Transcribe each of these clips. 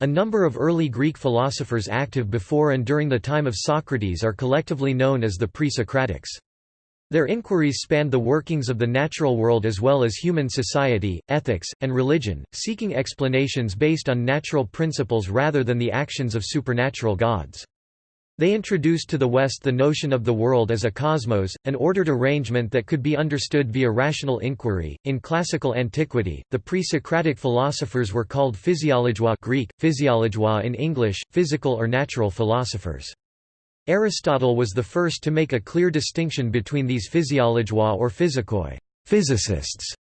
A number of early Greek philosophers active before and during the time of Socrates are collectively known as the pre-Socratics. Their inquiries spanned the workings of the natural world as well as human society, ethics, and religion, seeking explanations based on natural principles rather than the actions of supernatural gods. They introduced to the West the notion of the world as a cosmos, an ordered arrangement that could be understood via rational inquiry. In classical antiquity, the pre-Socratic philosophers were called physiologois Greek, physiologois in English, physical or natural philosophers. Aristotle was the first to make a clear distinction between these physiologois or physikoi, physicists,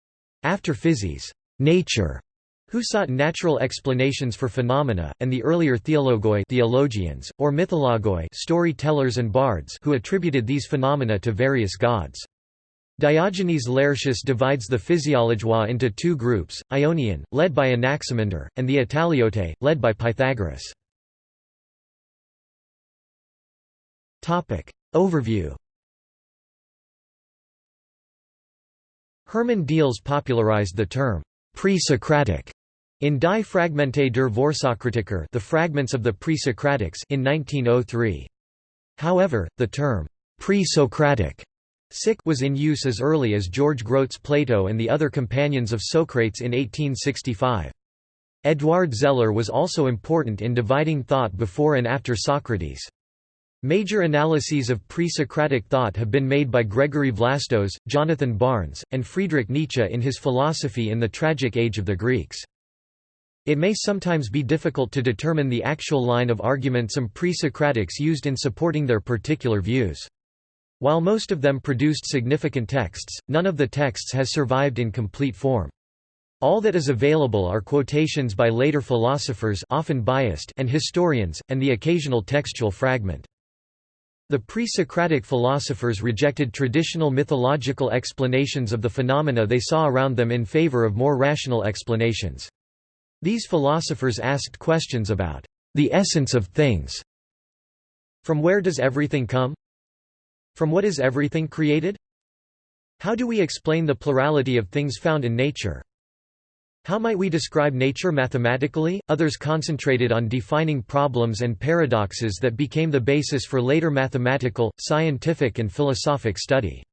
after physis, nature, who sought natural explanations for phenomena, and the earlier theologoi theologians, or mythologoi storytellers and bards who attributed these phenomena to various gods. Diogenes Laertius divides the physiologois into two groups, Ionian, led by Anaximander, and the Italiote, led by Pythagoras. Overview Hermann Diels popularized the term pre-Socratic in Die Fragmente der Vorsokratiker The Fragments of the Pre-Socratics in 1903. However, the term pre-Socratic was in use as early as George Grote's Plato and the other companions of Socrates in 1865. Eduard Zeller was also important in dividing thought before and after Socrates. Major analyses of pre-Socratic thought have been made by Gregory Vlastos, Jonathan Barnes, and Friedrich Nietzsche in his Philosophy in the Tragic Age of the Greeks. It may sometimes be difficult to determine the actual line of argument some pre-Socratics used in supporting their particular views. While most of them produced significant texts, none of the texts has survived in complete form. All that is available are quotations by later philosophers often biased and historians, and the occasional textual fragment. The pre-Socratic philosophers rejected traditional mythological explanations of the phenomena they saw around them in favor of more rational explanations. These philosophers asked questions about the essence of things. From where does everything come? From what is everything created? How do we explain the plurality of things found in nature? How might we describe nature mathematically? Others concentrated on defining problems and paradoxes that became the basis for later mathematical, scientific, and philosophic study.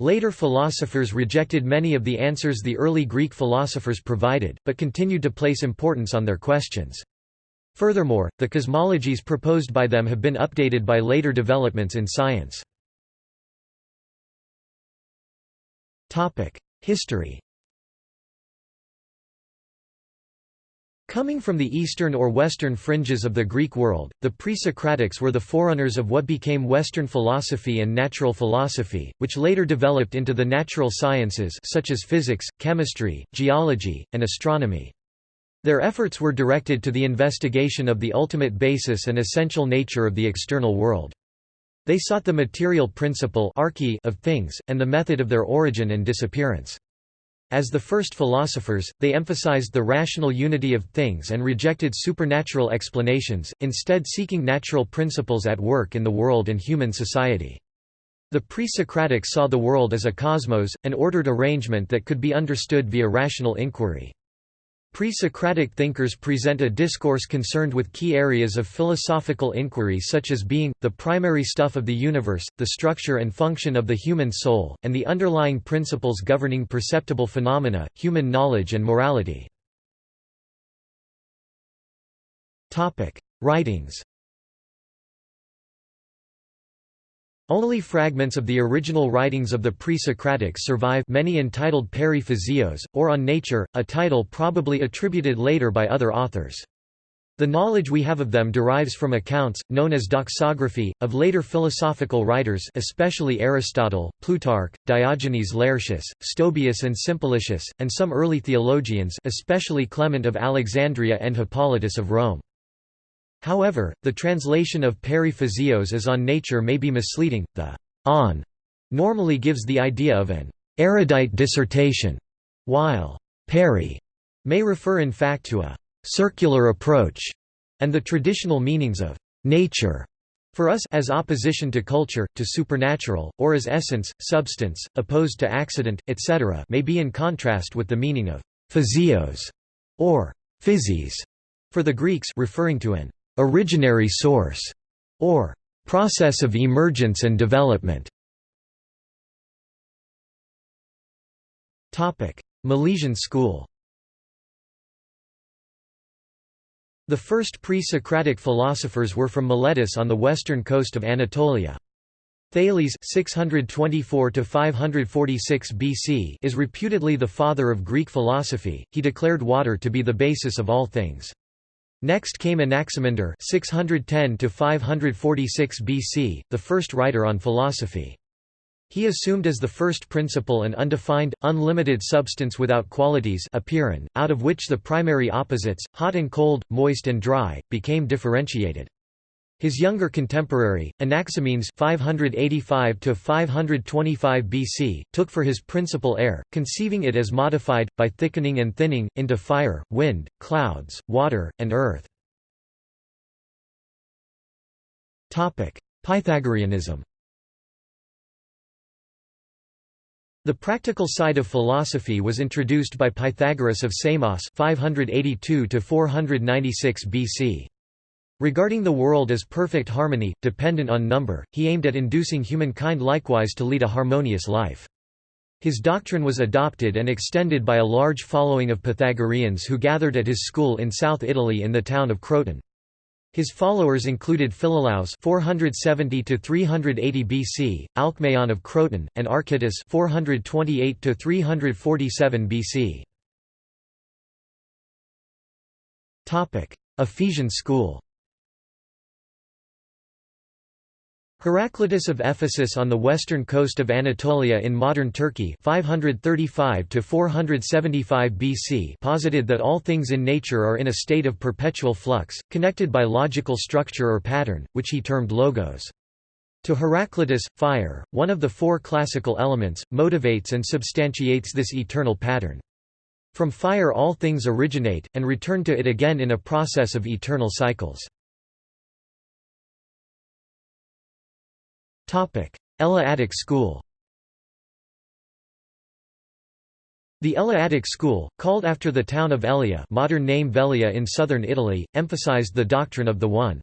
Later philosophers rejected many of the answers the early Greek philosophers provided, but continued to place importance on their questions. Furthermore, the cosmologies proposed by them have been updated by later developments in science. History Coming from the eastern or western fringes of the Greek world, the pre-Socratics were the forerunners of what became Western philosophy and natural philosophy, which later developed into the natural sciences such as physics, chemistry, geology, and astronomy. Their efforts were directed to the investigation of the ultimate basis and essential nature of the external world. They sought the material principle of things, and the method of their origin and disappearance. As the first philosophers, they emphasized the rational unity of things and rejected supernatural explanations, instead seeking natural principles at work in the world and human society. The pre-Socratics saw the world as a cosmos, an ordered arrangement that could be understood via rational inquiry. Pre-Socratic thinkers present a discourse concerned with key areas of philosophical inquiry such as being, the primary stuff of the universe, the structure and function of the human soul, and the underlying principles governing perceptible phenomena, human knowledge and morality. Writings Only fragments of the original writings of the pre-Socratics survive many entitled Peri or On Nature, a title probably attributed later by other authors. The knowledge we have of them derives from accounts, known as doxography, of later philosophical writers especially Aristotle, Plutarch, Diogenes Laertius, Stobaeus and Simplicius, and some early theologians especially Clement of Alexandria and Hippolytus of Rome. However, the translation of peri physeos as on nature may be misleading. The on normally gives the idea of an erudite dissertation, while peri may refer in fact to a circular approach, and the traditional meanings of nature for us as opposition to culture, to supernatural, or as essence, substance, opposed to accident, etc. may be in contrast with the meaning of physeos or physis For the Greeks referring to an originary source, or process of emergence and development. Milesian school The first pre-Socratic philosophers were from Miletus on the western coast of Anatolia. Thales 624 BC is reputedly the father of Greek philosophy, he declared water to be the basis of all things. Next came Anaximander 610 to 546 BC, the first writer on philosophy. He assumed as the first principle an undefined, unlimited substance without qualities apeiron, out of which the primary opposites, hot and cold, moist and dry, became differentiated. His younger contemporary, Anaximenes 585 BC, took for his principle air, conceiving it as modified, by thickening and thinning, into fire, wind, clouds, water, and earth. Pythagoreanism The practical side of philosophy was introduced by Pythagoras of Samos 582 BC. Regarding the world as perfect harmony, dependent on number, he aimed at inducing humankind likewise to lead a harmonious life. His doctrine was adopted and extended by a large following of Pythagoreans who gathered at his school in South Italy in the town of Croton. His followers included Philolaus 470 380 BC, Alcmaeon of Croton, and Archytas 428 347 BC. Topic: Ephesian school. Heraclitus of Ephesus on the western coast of Anatolia in modern Turkey 535 BC posited that all things in nature are in a state of perpetual flux, connected by logical structure or pattern, which he termed logos. To Heraclitus, fire, one of the four classical elements, motivates and substantiates this eternal pattern. From fire all things originate, and return to it again in a process of eternal cycles. Eleatic school The Eleatic school, called after the town of Elea modern name Velia in southern Italy, emphasized the doctrine of the One.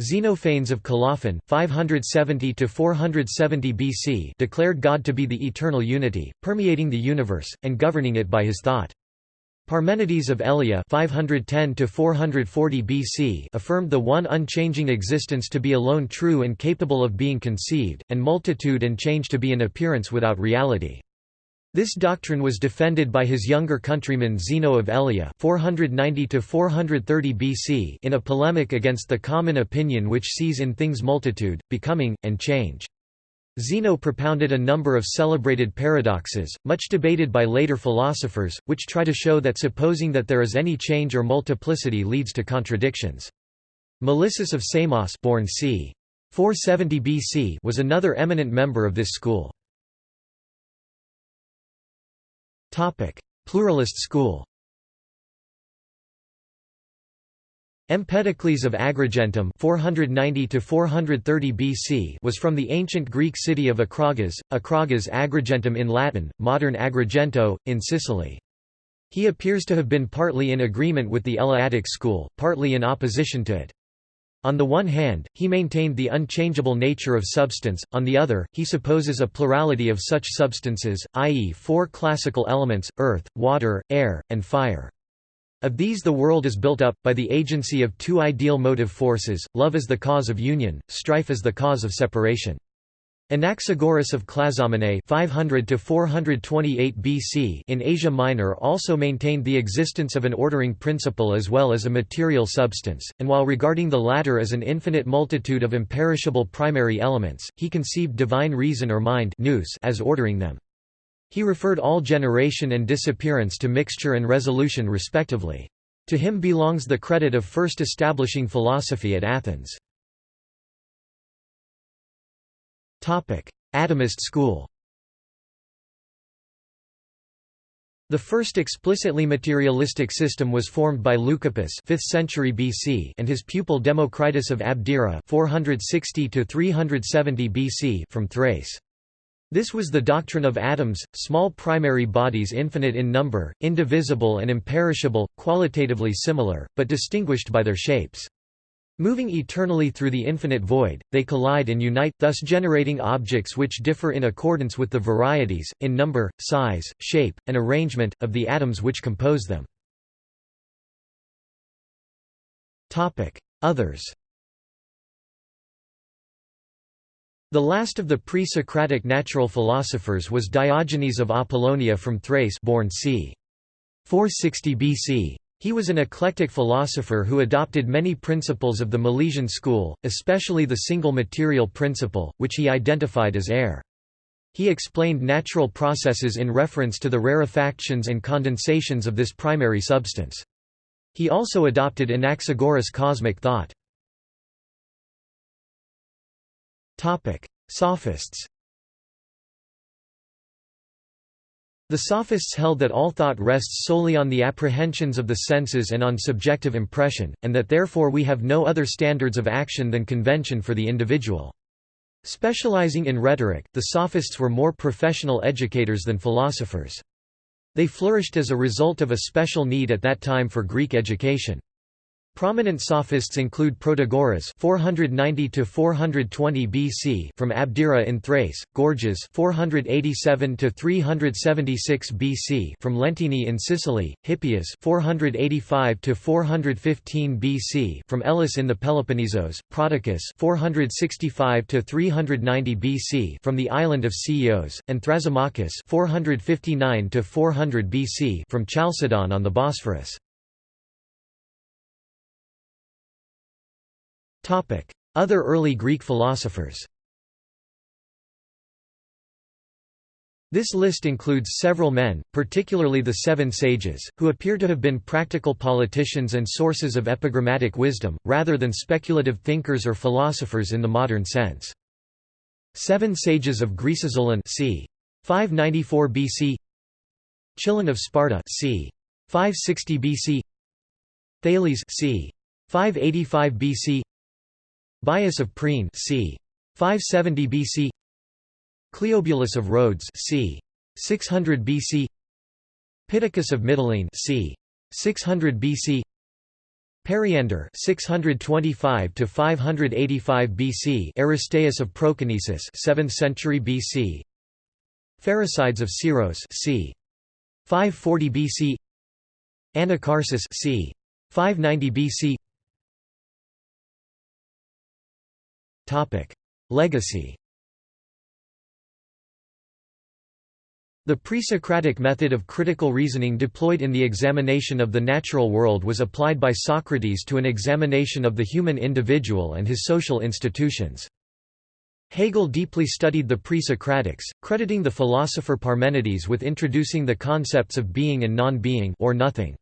Xenophanes of Colophon 570–470 BC declared God to be the eternal unity, permeating the universe, and governing it by his thought. Parmenides of Elea 510 BC affirmed the one unchanging existence to be alone true and capable of being conceived, and multitude and change to be an appearance without reality. This doctrine was defended by his younger countryman Zeno of Elea 490 BC in a polemic against the common opinion which sees in things multitude, becoming, and change. Zeno propounded a number of celebrated paradoxes, much debated by later philosophers, which try to show that supposing that there is any change or multiplicity leads to contradictions. Melissus of Samos born c. 470 BC was another eminent member of this school. Pluralist school Empedocles of Agrigentum (490–430 BC was from the ancient Greek city of Acragas, Acragas Agrigentum in Latin, modern Agrigento, in Sicily. He appears to have been partly in agreement with the Eleatic school, partly in opposition to it. On the one hand, he maintained the unchangeable nature of substance, on the other, he supposes a plurality of such substances, i.e. four classical elements, earth, water, air, and fire. Of these the world is built up, by the agency of two ideal motive forces, love as the cause of union, strife as the cause of separation. Anaxagoras of Clazomenae 500 to 428 BC in Asia Minor also maintained the existence of an ordering principle as well as a material substance, and while regarding the latter as an infinite multitude of imperishable primary elements, he conceived divine reason or mind as ordering them. He referred all generation and disappearance to mixture and resolution respectively. To him belongs the credit of first establishing philosophy at Athens. Atomist school The first explicitly materialistic system was formed by Leucippus 5th century BC and his pupil Democritus of Abdera 460 370 BC from Thrace. This was the doctrine of atoms, small primary bodies infinite in number, indivisible and imperishable, qualitatively similar, but distinguished by their shapes. Moving eternally through the infinite void, they collide and unite, thus generating objects which differ in accordance with the varieties, in number, size, shape, and arrangement, of the atoms which compose them. Others The last of the pre-Socratic natural philosophers was Diogenes of Apollonia from Thrace born c. 460 BC. He was an eclectic philosopher who adopted many principles of the Milesian school, especially the single material principle, which he identified as air. He explained natural processes in reference to the rarefactions and condensations of this primary substance. He also adopted Anaxagoras cosmic thought. Sophists The Sophists held that all thought rests solely on the apprehensions of the senses and on subjective impression, and that therefore we have no other standards of action than convention for the individual. Specializing in rhetoric, the Sophists were more professional educators than philosophers. They flourished as a result of a special need at that time for Greek education. Prominent sophists include Protagoras 490 to 420 BC from Abdera in Thrace, Gorgias 487 to 376 BC from Lentini in Sicily, Hippias 485 to 415 BC from Elis in the Peloponnesos, Prodicus 465 to 390 BC from the island of Chios, and Thrasymachus 459 to 400 BC from Chalcedon on the Bosphorus. Other early Greek philosophers This list includes several men, particularly the Seven Sages, who appear to have been practical politicians and sources of epigrammatic wisdom, rather than speculative thinkers or philosophers in the modern sense. Seven Sages of Greece Solon c. 594 BC Chilon of Sparta c. 560 BC Thales c. 585 BC Bias of Priene c. 570 BC Cleobulus of Rhodes c. 600 BC Pittacus of Mytilene c. 600 BC Periander 625 to 585 BC Aristeas of Proconnesus 7th century BC Pherecydes of Syros c. 540 BC Anacharsis c. 590 BC Legacy The pre-Socratic method of critical reasoning deployed in the examination of the natural world was applied by Socrates to an examination of the human individual and his social institutions. Hegel deeply studied the pre-Socratics, crediting the philosopher Parmenides with introducing the concepts of being and non-being or nothing.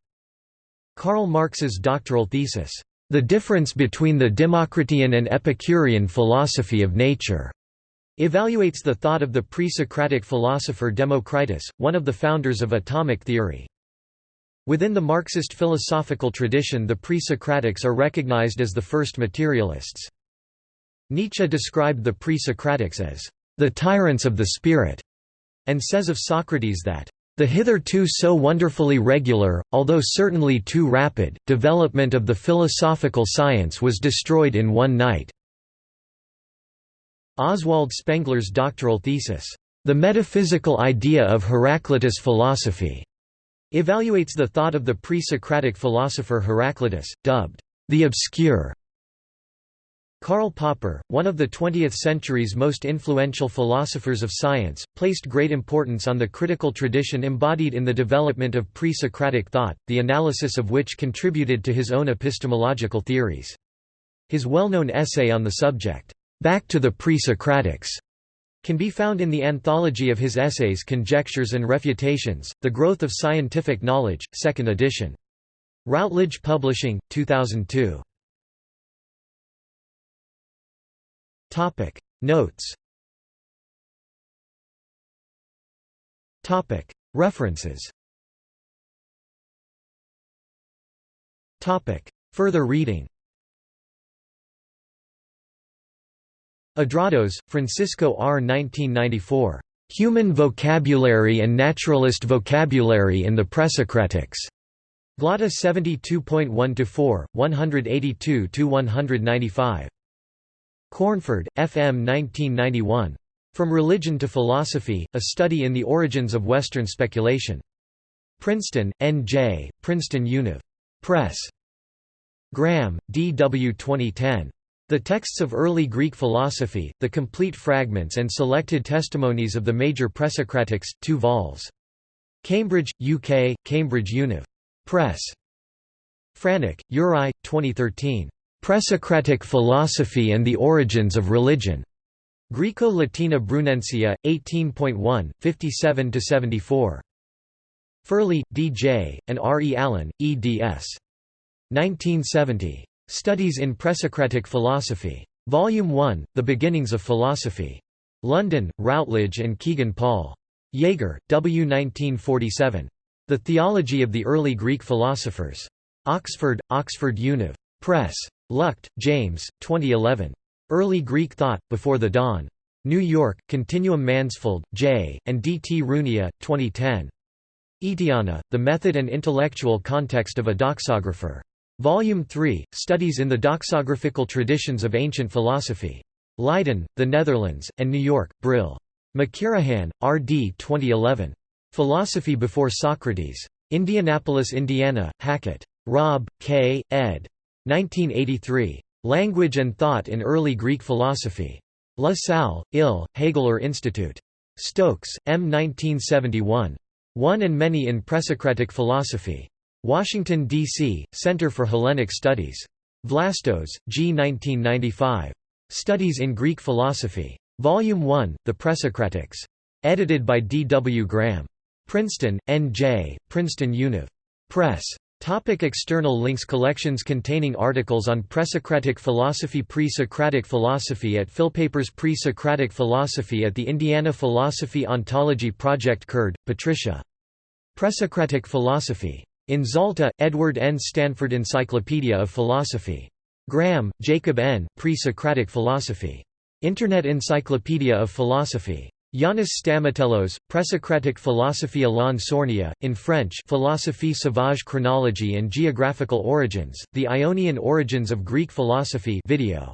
Karl Marx's doctoral thesis, the difference between the Democritean and Epicurean philosophy of nature evaluates the thought of the pre-Socratic philosopher Democritus, one of the founders of atomic theory. Within the Marxist philosophical tradition the pre-Socratics are recognized as the first materialists. Nietzsche described the pre-Socratics as the tyrants of the spirit, and says of Socrates that the hitherto so wonderfully regular, although certainly too rapid, development of the philosophical science was destroyed in one night." Oswald Spengler's doctoral thesis, "'The Metaphysical Idea of Heraclitus Philosophy' evaluates the thought of the pre-Socratic philosopher Heraclitus, dubbed, "'the Obscure' Karl Popper, one of the 20th century's most influential philosophers of science, placed great importance on the critical tradition embodied in the development of pre-Socratic thought, the analysis of which contributed to his own epistemological theories. His well-known essay on the subject, "'Back to the Pre-Socratics' can be found in the anthology of his essays Conjectures and Refutations, The Growth of Scientific Knowledge, 2nd edition. Routledge Publishing, 2002. Topic Notes Topic References Topic Further reading Adrados, Francisco R. 1994. Human Vocabulary and Naturalist Vocabulary in the Presocratics. Glotta 72.1-4, 182-195. Cornford, F. M. 1991. From Religion to Philosophy, A Study in the Origins of Western Speculation. Princeton, N. J., Princeton Univ. Press. Graham, D. W. 2010. The Texts of Early Greek Philosophy, The Complete Fragments and Selected Testimonies of the Major Presocratics, 2 vols. Cambridge, UK, Cambridge Univ. Press. Franek, Uri, 2013. Presocratic Philosophy and the Origins of Religion. Graeco-Latina Brunensia, 18.1, 57–74. Furley, D. J., and R. E. Allen, eds. 1970. Studies in Presocratic Philosophy. Volume 1, The Beginnings of Philosophy. London, Routledge and Kegan Paul. Jaeger, W. 1947. The Theology of the Early Greek Philosophers. Oxford, Oxford Univ. Press. Luchte, James, 2011. Early Greek Thought, Before the Dawn. New York, Continuum Mansfield, J., and D. T. Runia, 2010. Aetiana, The Method and Intellectual Context of a Doxographer. Volume 3, Studies in the Doxographical Traditions of Ancient Philosophy. Leiden, The Netherlands, and New York, Brill. McKirahan, R. D. 2011. Philosophy Before Socrates. Indianapolis, Indiana, Hackett. Robb, K., ed. 1983. Language and Thought in Early Greek Philosophy. La Salle, Ill, Hegeler Institute. Stokes, M. 1971. One and Many in Presocratic Philosophy. Washington, D.C., Center for Hellenic Studies. Vlastos, G. 1995. Studies in Greek Philosophy. Volume 1, The Presocratics. Edited by D. W. Graham. Princeton, N.J., Princeton Univ. Press. Topic external links Collections containing articles on Presocratic philosophy Pre-Socratic philosophy at Philpapers Pre-Socratic philosophy at the Indiana Philosophy Ontology Project Curd, Patricia. Presocratic philosophy. In Zalta, Edward N. Stanford Encyclopedia of Philosophy. Graham, Jacob N. Pre-Socratic Philosophy. Internet Encyclopedia of Philosophy. Yanis Stamatellos, Presocratic Philosophy Alain Sournia, in French Philosophie sauvage Chronology and Geographical Origins, The Ionian Origins of Greek Philosophy video.